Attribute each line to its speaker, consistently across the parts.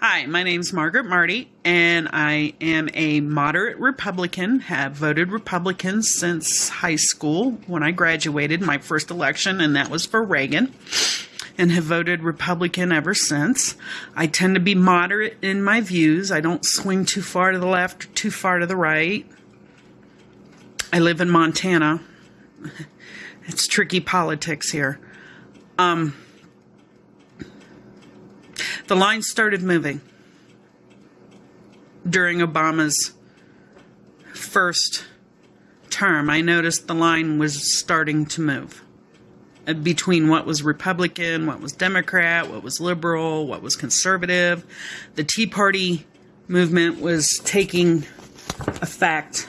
Speaker 1: Hi, my name's Margaret Marty, and I am a moderate Republican, have voted Republican since high school when I graduated my first election, and that was for Reagan, and have voted Republican ever since. I tend to be moderate in my views. I don't swing too far to the left or too far to the right. I live in Montana. It's tricky politics here. Um, the line started moving during Obama's first term. I noticed the line was starting to move uh, between what was Republican, what was Democrat, what was liberal, what was conservative. The Tea Party movement was taking effect,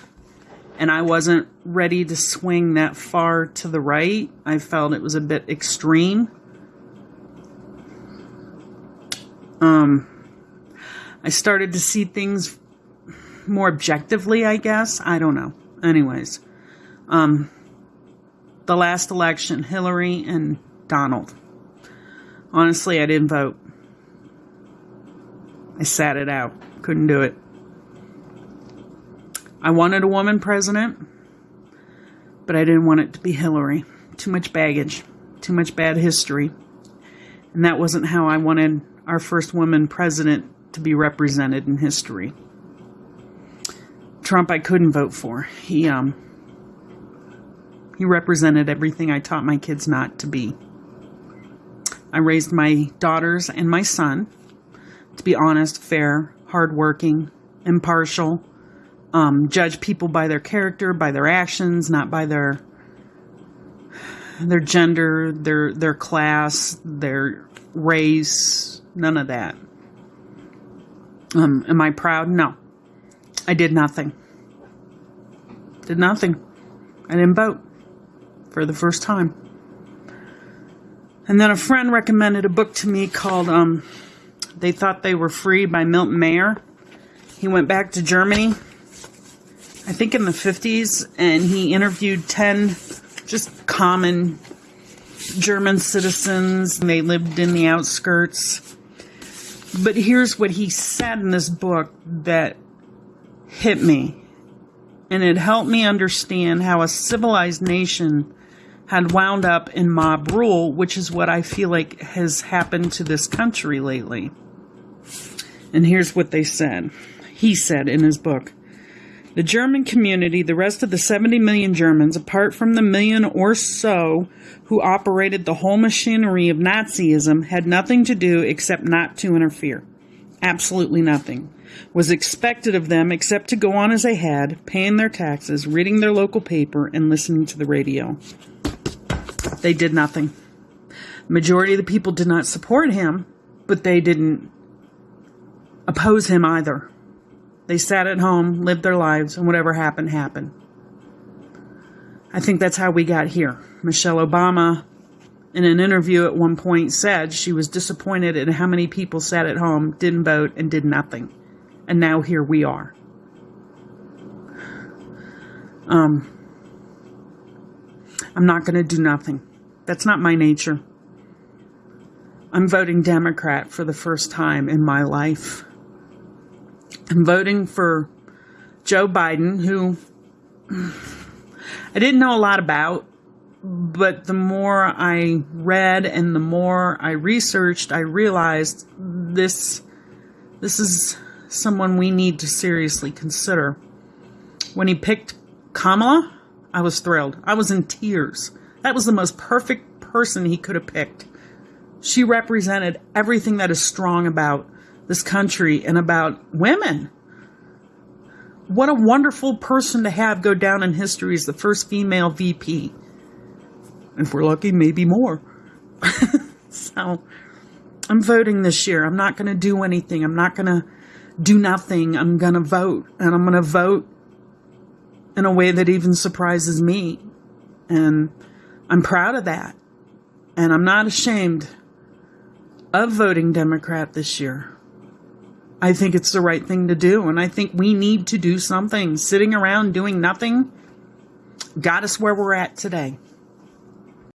Speaker 1: and I wasn't ready to swing that far to the right. I felt it was a bit extreme. Um, I started to see things more objectively, I guess. I don't know. Anyways, um, the last election, Hillary and Donald. Honestly, I didn't vote. I sat it out. Couldn't do it. I wanted a woman president, but I didn't want it to be Hillary. Too much baggage, too much bad history. And that wasn't how I wanted our first woman president to be represented in history. Trump I couldn't vote for. He um he represented everything I taught my kids not to be. I raised my daughters and my son to be honest, fair, hardworking, impartial, um, judge people by their character, by their actions, not by their their gender, their their class, their race, none of that. Um, am I proud? No. I did nothing. Did nothing. I didn't vote for the first time. And then a friend recommended a book to me called um, They Thought They Were Free by Milton Mayer. He went back to Germany, I think in the 50s, and he interviewed 10 just common German citizens. They lived in the outskirts but here's what he said in this book that hit me. And it helped me understand how a civilized nation had wound up in mob rule, which is what I feel like has happened to this country lately. And here's what they said. He said in his book The German community, the rest of the 70 million Germans, apart from the million or so who operated the whole machinery of Nazism had nothing to do except not to interfere. Absolutely nothing was expected of them except to go on as they had, paying their taxes, reading their local paper, and listening to the radio. They did nothing. Majority of the people did not support him, but they didn't oppose him either. They sat at home, lived their lives, and whatever happened, happened. I think that's how we got here. Michelle Obama, in an interview at one point, said she was disappointed at how many people sat at home, didn't vote, and did nothing. And now here we are. Um, I'm not going to do nothing. That's not my nature. I'm voting Democrat for the first time in my life. I'm voting for Joe Biden, who I didn't know a lot about, but the more I read and the more I researched, I realized this this is someone we need to seriously consider. When he picked Kamala, I was thrilled. I was in tears. That was the most perfect person he could have picked. She represented everything that is strong about this country and about women what a wonderful person to have go down in history as the first female VP. And If we're lucky, maybe more. so I'm voting this year. I'm not going to do anything. I'm not going to do nothing. I'm going to vote. And I'm going to vote in a way that even surprises me. And I'm proud of that. And I'm not ashamed of voting Democrat this year. I think it's the right thing to do. And I think we need to do something. Sitting around doing nothing got us where we're at today.